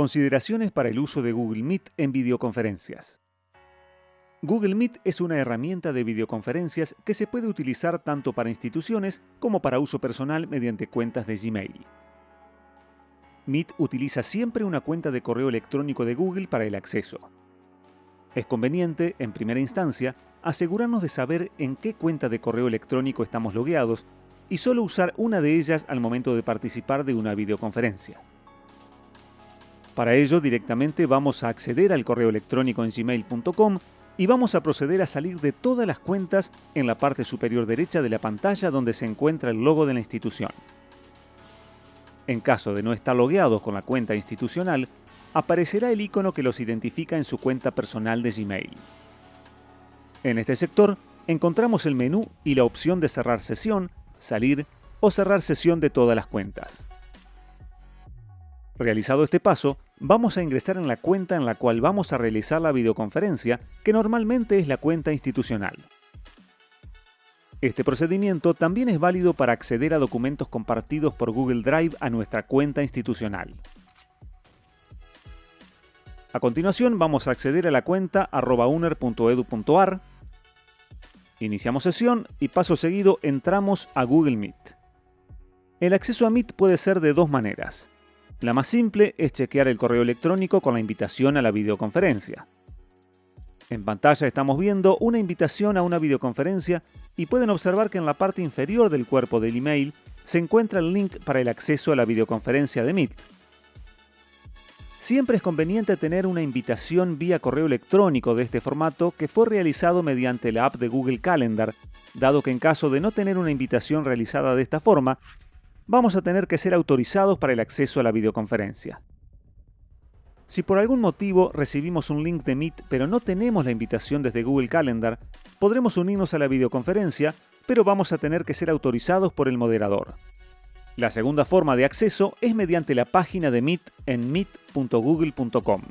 Consideraciones para el uso de Google Meet en videoconferencias. Google Meet es una herramienta de videoconferencias que se puede utilizar tanto para instituciones como para uso personal mediante cuentas de Gmail. Meet utiliza siempre una cuenta de correo electrónico de Google para el acceso. Es conveniente, en primera instancia, asegurarnos de saber en qué cuenta de correo electrónico estamos logueados y solo usar una de ellas al momento de participar de una videoconferencia. Para ello, directamente vamos a acceder al correo electrónico en gmail.com y vamos a proceder a salir de todas las cuentas en la parte superior derecha de la pantalla donde se encuentra el logo de la institución. En caso de no estar logueados con la cuenta institucional, aparecerá el icono que los identifica en su cuenta personal de Gmail. En este sector encontramos el menú y la opción de cerrar sesión, salir o cerrar sesión de todas las cuentas. Realizado este paso, vamos a ingresar en la cuenta en la cual vamos a realizar la videoconferencia, que normalmente es la cuenta institucional. Este procedimiento también es válido para acceder a documentos compartidos por Google Drive a nuestra cuenta institucional. A continuación vamos a acceder a la cuenta arrobauner.edu.ar, iniciamos sesión y paso seguido entramos a Google Meet. El acceso a Meet puede ser de dos maneras. La más simple es chequear el correo electrónico con la invitación a la videoconferencia. En pantalla estamos viendo una invitación a una videoconferencia y pueden observar que en la parte inferior del cuerpo del email se encuentra el link para el acceso a la videoconferencia de Meet. Siempre es conveniente tener una invitación vía correo electrónico de este formato que fue realizado mediante la app de Google Calendar, dado que en caso de no tener una invitación realizada de esta forma, vamos a tener que ser autorizados para el acceso a la videoconferencia. Si por algún motivo recibimos un link de Meet pero no tenemos la invitación desde Google Calendar, podremos unirnos a la videoconferencia, pero vamos a tener que ser autorizados por el moderador. La segunda forma de acceso es mediante la página de Meet en meet.google.com.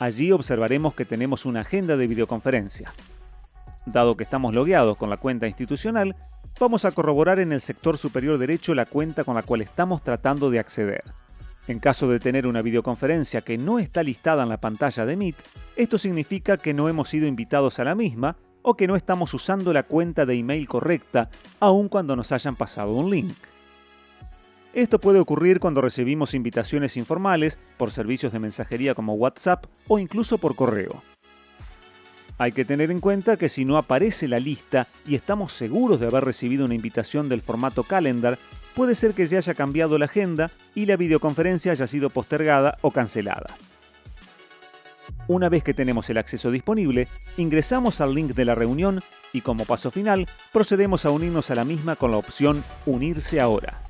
Allí observaremos que tenemos una agenda de videoconferencia. Dado que estamos logueados con la cuenta institucional, vamos a corroborar en el sector superior derecho la cuenta con la cual estamos tratando de acceder. En caso de tener una videoconferencia que no está listada en la pantalla de Meet, esto significa que no hemos sido invitados a la misma o que no estamos usando la cuenta de email correcta, aun cuando nos hayan pasado un link. Esto puede ocurrir cuando recibimos invitaciones informales por servicios de mensajería como WhatsApp o incluso por correo. Hay que tener en cuenta que si no aparece la lista y estamos seguros de haber recibido una invitación del formato calendar, puede ser que se haya cambiado la agenda y la videoconferencia haya sido postergada o cancelada. Una vez que tenemos el acceso disponible, ingresamos al link de la reunión y como paso final procedemos a unirnos a la misma con la opción Unirse ahora.